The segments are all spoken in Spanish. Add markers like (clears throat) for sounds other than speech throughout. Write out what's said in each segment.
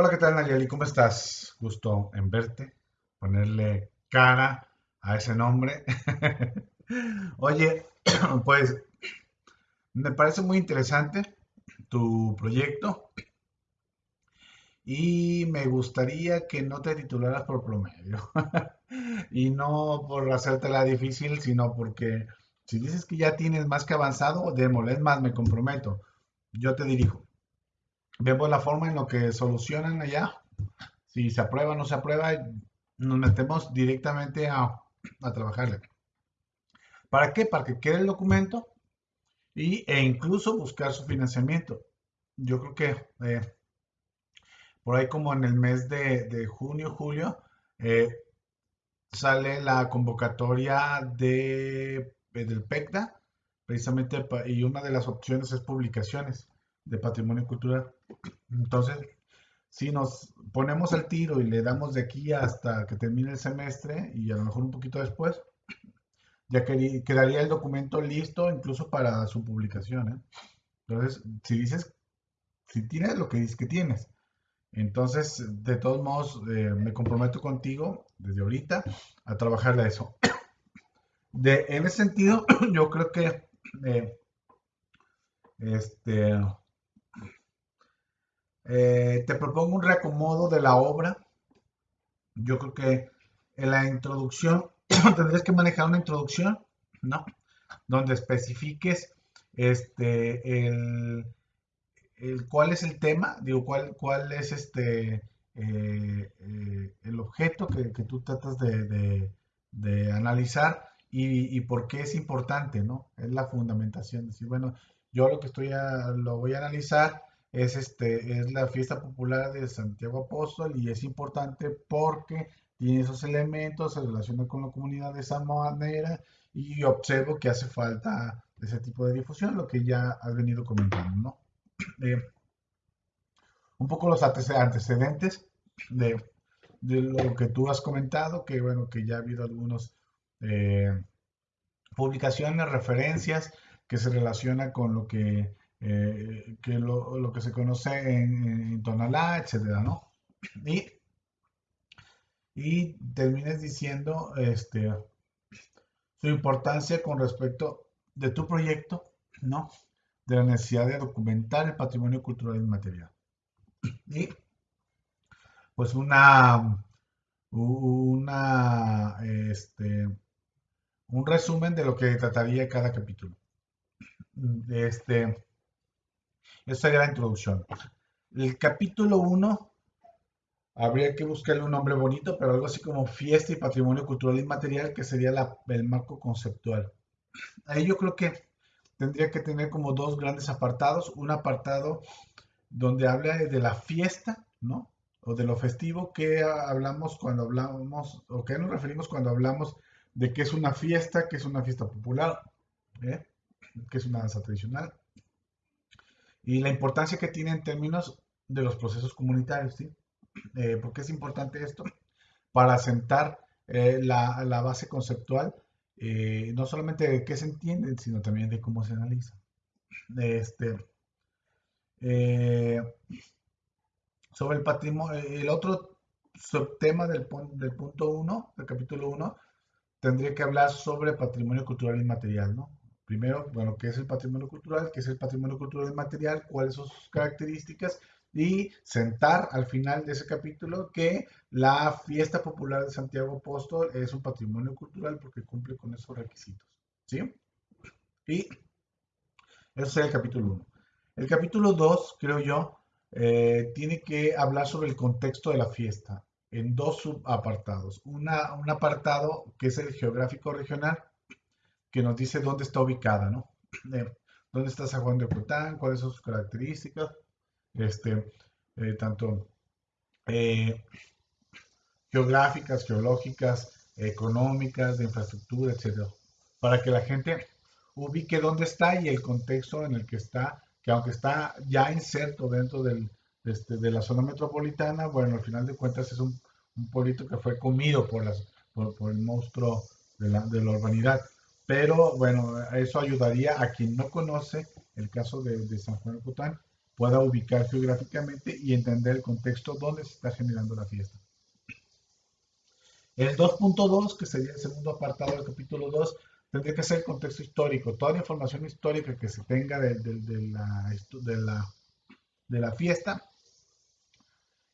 Hola, ¿qué tal Nayeli? ¿Cómo estás? Gusto en verte, ponerle cara a ese nombre. (laughs) Oye, (clears throat) pues me parece muy interesante tu proyecto y me gustaría que no te titularas por promedio (laughs) y no por hacértela difícil, sino porque si dices que ya tienes más que avanzado, démosle, más, me comprometo, yo te dirijo. Vemos la forma en lo que solucionan allá. Si se aprueba o no se aprueba, nos metemos directamente a, a trabajarle. ¿Para qué? Para que quede el documento y, e incluso buscar su financiamiento. Yo creo que eh, por ahí como en el mes de, junio, julio, eh, sale la convocatoria de, del PECDA, precisamente, y una de las opciones es publicaciones de patrimonio cultural. Entonces, si nos ponemos al tiro y le damos de aquí hasta que termine el semestre y a lo mejor un poquito después, ya quedaría el documento listo incluso para su publicación. ¿eh? Entonces, si dices, si tienes lo que dices que tienes, entonces, de todos modos, eh, me comprometo contigo desde ahorita a trabajar eso. (coughs) En ese sentido, (coughs) yo creo que eh, este, eh, te propongo un reacomodo de la obra. Yo creo que en la introducción (clears throat) tendrías que manejar una introducción, ¿no? Donde especifiques este, el, cuál es el tema, digo, cuál, cuál es este, eh, eh, el objeto que, tú tratas de, analizar y, por qué es importante, ¿no? Es la fundamentación. Decir, bueno, yo lo que estoy lo voy a analizar es, este, es la fiesta popular de Santiago Apóstol y es importante porque tiene esos elementos, se relaciona con la comunidad de esa manera y observo que hace falta ese tipo de difusión, lo que ya has venido comentando, ¿no? (clears throat) Eh, un poco los antecedentes de, lo que tú has comentado, que bueno, que ya ha habido algunas eh, publicaciones, referencias que se relacionan con lo que eh, que lo, lo, que se conoce en, Tonalá, etcétera, ¿no? Y, y termines diciendo este, su importancia con respecto de tu proyecto, ¿no? De la necesidad de documentar el patrimonio cultural inmaterial. Y pues una, una, este, un resumen de lo que trataría cada capítulo. Este, esa la introducción. El capítulo 1, habría que buscarle un nombre bonito, pero algo así como fiesta y patrimonio cultural inmaterial, que sería el marco conceptual. Ahí yo creo que tendría que tener como dos grandes apartados. Un apartado donde habla de la fiesta, ¿no? O de lo festivo, que hablamos cuando hablamos, o que nos referimos cuando hablamos de qué es una fiesta, qué es una fiesta popular, ¿eh? qué es una danza tradicional y la importancia que tiene en términos de los procesos comunitarios, ¿sí? Eh, ¿Por qué es importante esto? Para sentar eh, la, la, base conceptual, eh, no solamente de qué se entiende, sino también de cómo se analiza. Este, sobre el patrimonio, el otro subtema del, del punto 1, del capítulo 1, tendría que hablar sobre patrimonio cultural inmaterial, ¿no? Primero, bueno, ¿qué es el patrimonio cultural? ¿Qué es el patrimonio cultural material? ¿Cuáles son sus características? Y sentar al final de ese capítulo que la fiesta popular de Santiago Apóstol es un patrimonio cultural porque cumple con esos requisitos. ¿Sí? Y eso es el capítulo 1. El capítulo 2, creo yo, eh, tiene que hablar sobre el contexto de la fiesta en dos subapartados. Una, un apartado que es el geográfico regional que nos dice dónde está ubicada, ¿no? (clears throat) dónde está San Juan de Ocotán, cuáles son sus características, este, eh, tanto eh, geográficas, geológicas, económicas, de infraestructura, etcétera, para que la gente ubique dónde está y el contexto en el que está, que aunque está ya inserto dentro del, este, de la zona metropolitana, bueno, al final de cuentas es un, un pueblito que fue comido por, las, por, por el monstruo de la, de la urbanidad. Pero bueno, eso ayudaría a quien no conoce el caso de, San Juan de Cotán, pueda ubicar geográficamente y entender el contexto donde se está generando la fiesta. El 2.2, que sería el segundo apartado del capítulo 2, tendría que ser el contexto histórico. Toda la información histórica que se tenga de, la, fiesta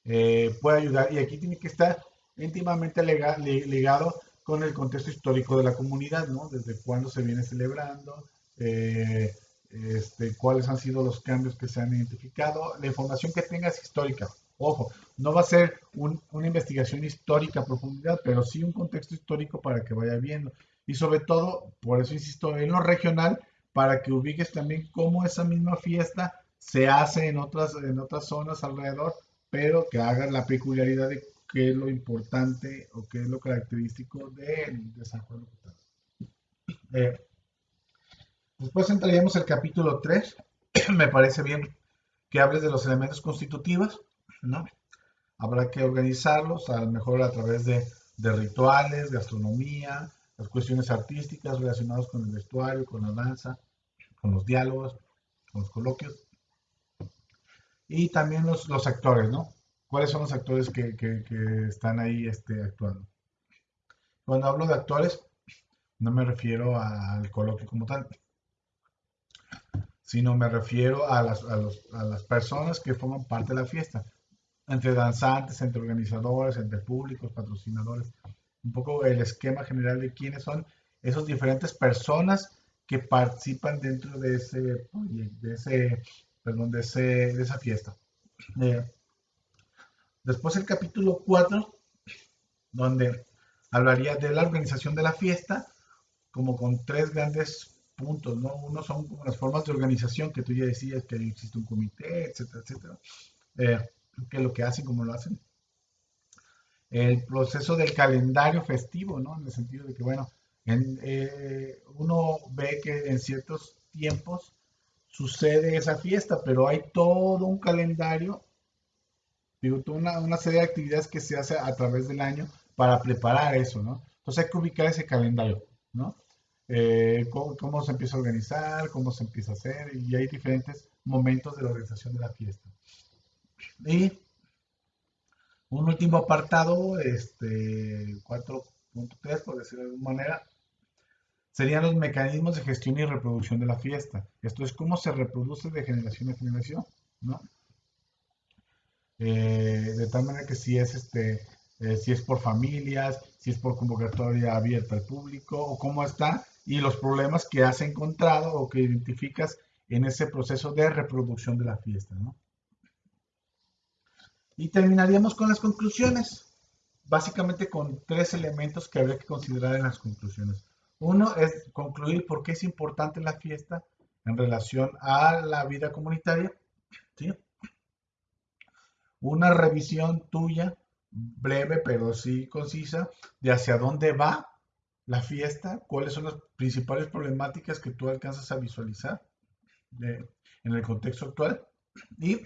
eh, puede ayudar. Y aquí tiene que estar íntimamente ligado con el contexto histórico de la comunidad, ¿no? Desde cuándo se viene celebrando, eh, este, cuáles han sido los cambios que se han identificado. La información que tengas histórica. Ojo, no va a ser una investigación histórica a profundidad, pero sí un contexto histórico para que vaya viendo. Y sobre todo, por eso insisto, en lo regional, para que ubiques también cómo esa misma fiesta se hace en otras, en otras zonas alrededor, pero que haga la peculiaridad de qué es lo importante o qué es lo característico de, San Juan eh, después entraríamos al capítulo 3. (clears throat) Me parece bien que hables de los elementos constitutivos, ¿no? Habrá que organizarlos, a lo mejor a través de, de rituales, de astronomía, las cuestiones artísticas relacionadas con el vestuario, con la danza, con los diálogos, con los coloquios. Y también los, los actores, ¿no? ¿Cuáles son los actores que, están ahí este, actuando? Cuando hablo de actores, no me refiero al coloquio como tal, sino me refiero a las, personas que forman parte de la fiesta, entre danzantes, entre organizadores, entre públicos, patrocinadores, un poco el esquema general de quiénes son esas diferentes personas que participan dentro de ese de ese, perdón, de esa fiesta. Eh, Después el capítulo 4, donde hablaría de la organización de la fiesta, como con tres grandes puntos, ¿no? Uno son como las formas de organización que tú ya decías, que existe un comité, etcétera, etcétera, eh, que lo que hacen, cómo lo hacen. El proceso del calendario festivo, ¿no? En el sentido de que, bueno, eh, uno ve que en ciertos tiempos sucede esa fiesta, pero hay todo un calendario digo, una, una serie de actividades que se hace a través del año para preparar eso, ¿no? Entonces hay que ubicar ese calendario, ¿no? Eh, cómo, se empieza a organizar, cómo se empieza a hacer, y hay diferentes momentos de la organización de la fiesta. Y un último apartado, este 4.3, por decirlo de alguna manera, serían los mecanismos de gestión y reproducción de la fiesta. Esto es cómo se reproduce de generación en generación, ¿no? Eh, de tal manera que si es este eh, si es por familias, si es por convocatoria abierta al público o cómo está y los problemas que has encontrado o que identificas en ese proceso de reproducción de la fiesta. Y terminaríamos con las conclusiones, básicamente con tres elementos que habría que considerar en las conclusiones. Uno es concluir por qué es importante la fiesta en relación a la vida comunitaria. Una revisión tuya, breve pero sí concisa, de hacia dónde va la fiesta, cuáles son las principales problemáticas que tú alcanzas a visualizar en el contexto actual. Y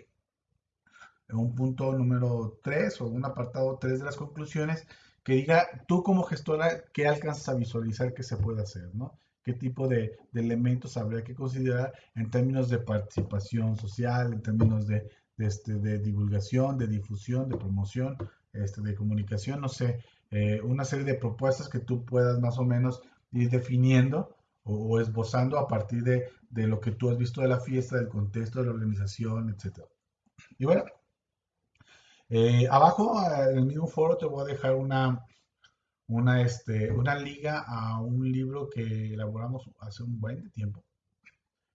un punto número 3 o un apartado 3 de las conclusiones que diga tú como gestora qué alcanzas a visualizar que se puede hacer, ¿no? qué tipo de, de, elementos habría que considerar en términos de participación social, en términos de, este, de divulgación, de difusión, de promoción, este, de comunicación, no sé, eh, una serie de propuestas que tú puedas más o menos ir definiendo o, esbozando a partir de, de, lo que tú has visto de la fiesta, del contexto de la organización, etc. Y bueno, eh, abajo en el mismo foro te voy a dejar una, una, este, una liga a un libro que elaboramos hace un buen tiempo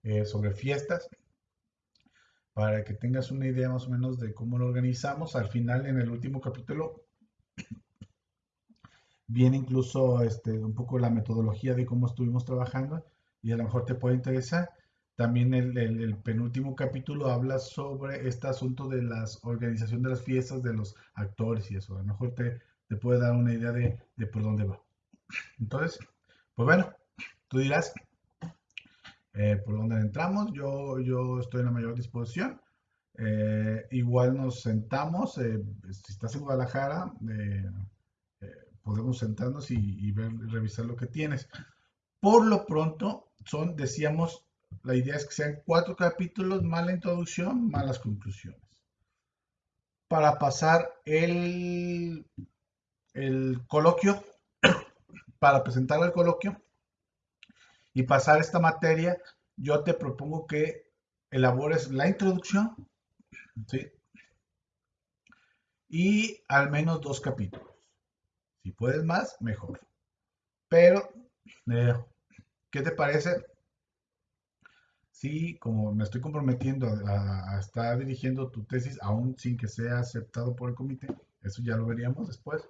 eh, sobre fiestas para que tengas una idea más o menos de cómo lo organizamos. Al final, en el último capítulo, viene incluso este, un poco la metodología de cómo estuvimos trabajando y a lo mejor te puede interesar. También el, penúltimo capítulo habla sobre este asunto de la organización de las fiestas, de los actores y eso. A lo mejor te, te puede dar una idea de, de por dónde va. Entonces, pues bueno, tú dirás, eh, por donde entramos. Yo, yo estoy en la mayor disposición. Eh, igual nos sentamos, eh, si estás en Guadalajara, podemos sentarnos y, ver, revisar lo que tienes. Por lo pronto, son, decíamos, La idea es que sean cuatro capítulos, más la introducción, más las conclusiones. Para pasar el, el coloquio, (coughs) para presentar el coloquio y pasar esta materia, yo te propongo que elabores la introducción ¿sí? y al menos dos capítulos. Si puedes más, mejor. Pero, eh, ¿qué te parece? Sí, como me estoy comprometiendo a, estar dirigiendo tu tesis, aún sin que sea aceptado por el comité, eso ya lo veríamos después.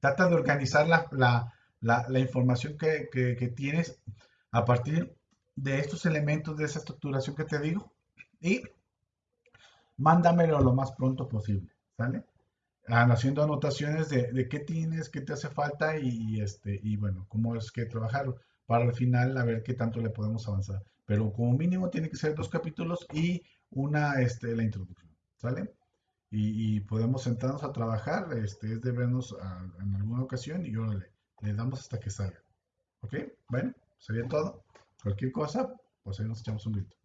trata de organizar la, información que, que, tienes a partir de estos elementos, de esa estructuración que te digo, y mándamelo lo más pronto posible, ¿sale? haciendo anotaciones de, qué tienes, qué te hace falta y, este, y bueno, cómo es que trabajar para al final a ver qué tanto le podemos avanzar. Pero como mínimo tiene que ser dos capítulos y una, este, la introducción, ¿sale? Y, podemos sentarnos a trabajar, este, es de vernos en alguna ocasión y órale, le damos hasta que salga. ¿Ok? Bueno, sería todo. Cualquier cosa, pues ahí nos echamos un grito.